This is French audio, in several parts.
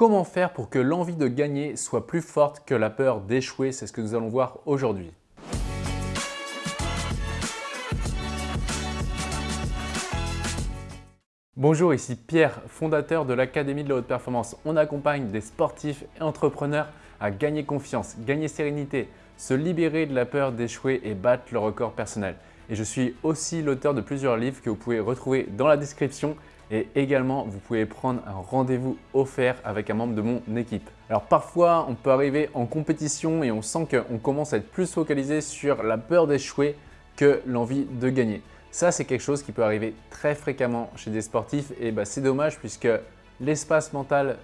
Comment faire pour que l'envie de gagner soit plus forte que la peur d'échouer? C'est ce que nous allons voir aujourd'hui. Bonjour, ici Pierre, fondateur de l'Académie de la Haute Performance. On accompagne des sportifs et entrepreneurs à gagner confiance, gagner sérénité, se libérer de la peur d'échouer et battre le record personnel. Et je suis aussi l'auteur de plusieurs livres que vous pouvez retrouver dans la description et également, vous pouvez prendre un rendez-vous offert avec un membre de mon équipe. Alors parfois, on peut arriver en compétition et on sent qu'on commence à être plus focalisé sur la peur d'échouer que l'envie de gagner. Ça, c'est quelque chose qui peut arriver très fréquemment chez des sportifs et bah, c'est dommage puisque l'espace mental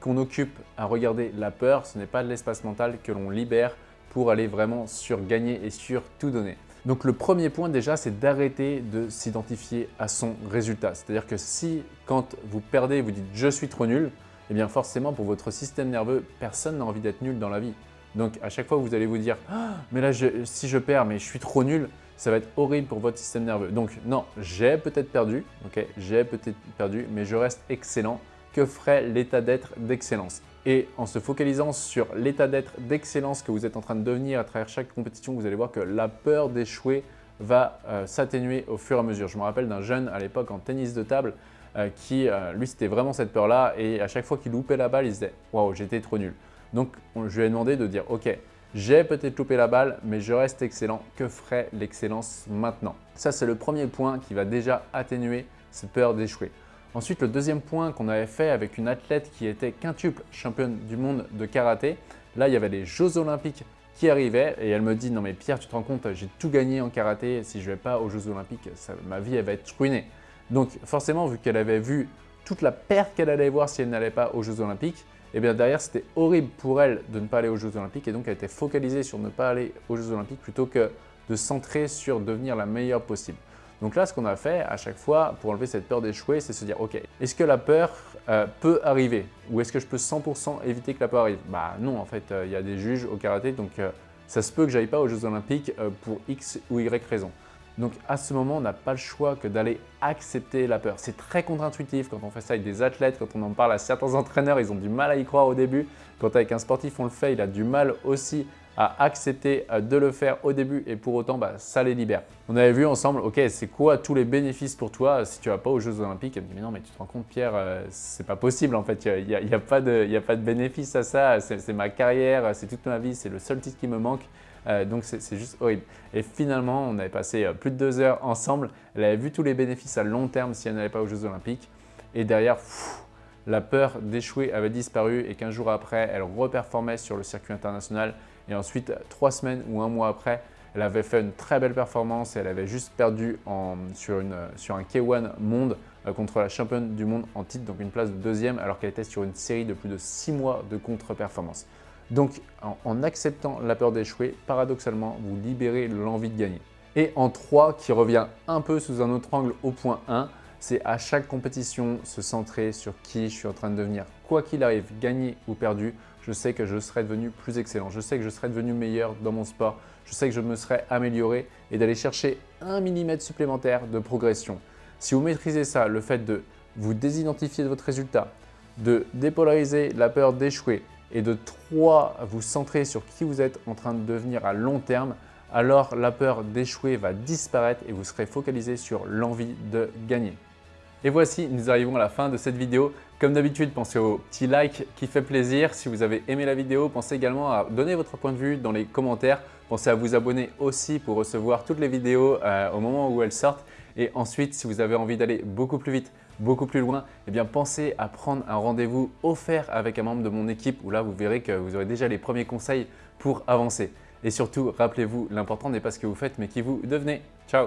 qu'on occupe à regarder la peur, ce n'est pas l'espace mental que l'on libère pour aller vraiment sur gagner et sur tout donner. Donc le premier point déjà, c'est d'arrêter de s'identifier à son résultat. C'est-à-dire que si quand vous perdez, vous dites « je suis trop nul », eh bien forcément pour votre système nerveux, personne n'a envie d'être nul dans la vie. Donc à chaque fois vous allez vous dire ah, mais là si je perds mais je suis trop nul », ça va être horrible pour votre système nerveux. Donc non, j'ai peut-être perdu, ok, j'ai peut-être perdu, mais je reste excellent. Que ferait l'état d'être d'excellence et en se focalisant sur l'état d'être d'excellence que vous êtes en train de devenir à travers chaque compétition, vous allez voir que la peur d'échouer va euh, s'atténuer au fur et à mesure. Je me rappelle d'un jeune à l'époque en tennis de table euh, qui, euh, lui, c'était vraiment cette peur-là et à chaque fois qu'il loupait la balle, il se disait « Waouh, j'étais trop nul ». Donc, je lui ai demandé de dire « Ok, j'ai peut-être loupé la balle, mais je reste excellent. Que ferait l'excellence maintenant ?» Ça, c'est le premier point qui va déjà atténuer cette peur d'échouer. Ensuite, le deuxième point qu'on avait fait avec une athlète qui était quintuple championne du monde de karaté, là, il y avait les Jeux Olympiques qui arrivaient et elle me dit « Non mais Pierre, tu te rends compte, j'ai tout gagné en karaté, si je ne vais pas aux Jeux Olympiques, ma vie elle va être ruinée. » Donc forcément, vu qu'elle avait vu toute la perte qu'elle allait voir si elle n'allait pas aux Jeux Olympiques, et eh bien derrière, c'était horrible pour elle de ne pas aller aux Jeux Olympiques et donc elle était focalisée sur ne pas aller aux Jeux Olympiques plutôt que de centrer sur devenir la meilleure possible. Donc là, ce qu'on a fait à chaque fois pour enlever cette peur d'échouer, c'est se dire « Ok, est-ce que la peur euh, peut arriver? Ou est-ce que je peux 100% éviter que la peur arrive ?» Bah non, en fait, euh, il y a des juges au karaté, donc euh, ça se peut que j'aille pas aux Jeux Olympiques pour X ou Y raison. Donc à ce moment, on n'a pas le choix que d'aller accepter la peur. C'est très contre-intuitif quand on fait ça avec des athlètes, quand on en parle à certains entraîneurs, ils ont du mal à y croire au début. Quand avec un sportif on le fait, il a du mal aussi à accepter euh, de le faire au début et pour autant, bah, ça les libère. On avait vu ensemble, ok, c'est quoi tous les bénéfices pour toi si tu vas pas aux Jeux Olympiques? Elle me dit, mais non, mais tu te rends compte Pierre, euh, c'est pas possible en fait, il n'y a, y a, de, a pas de bénéfice à ça, c'est ma carrière, c'est toute ma vie, c'est le seul titre qui me manque. Euh, donc c'est juste horrible. Et finalement, on avait passé plus de deux heures ensemble. Elle avait vu tous les bénéfices à long terme si elle n'allait pas aux Jeux Olympiques. Et derrière, la peur d'échouer avait disparu et 15 jours après, elle reperformait sur le circuit international et ensuite, trois semaines ou un mois après, elle avait fait une très belle performance et elle avait juste perdu sur, un K1 monde euh, contre la championne du monde en titre, donc une place de deuxième alors qu'elle était sur une série de plus de six mois de contre-performance. Donc en, acceptant la peur d'échouer, paradoxalement, vous libérez l'envie de gagner. Et en 3, qui revient un peu sous un autre angle au point 1, c'est à chaque compétition se centrer sur qui je suis en train de devenir. Quoi qu'il arrive, gagner ou perdu, je sais que je serai devenu plus excellent. Je sais que je serai devenu meilleur dans mon sport. Je sais que je me serai amélioré et d'aller chercher un millimètre supplémentaire de progression. Si vous maîtrisez ça, le fait de vous désidentifier de votre résultat, de dépolariser la peur d'échouer et de trois, vous centrer sur qui vous êtes en train de devenir à long terme, alors la peur d'échouer va disparaître et vous serez focalisé sur l'envie de gagner. Et voici, nous arrivons à la fin de cette vidéo. Comme d'habitude, pensez au petit like qui fait plaisir. Si vous avez aimé la vidéo, pensez également à donner votre point de vue dans les commentaires. Pensez à vous abonner aussi pour recevoir toutes les vidéos euh, au moment où elles sortent. Et ensuite, si vous avez envie d'aller beaucoup plus vite, beaucoup plus loin, eh bien pensez à prendre un rendez-vous offert avec un membre de mon équipe où là, vous verrez que vous aurez déjà les premiers conseils pour avancer. Et surtout, rappelez-vous, l'important n'est pas ce que vous faites, mais qui vous devenez. Ciao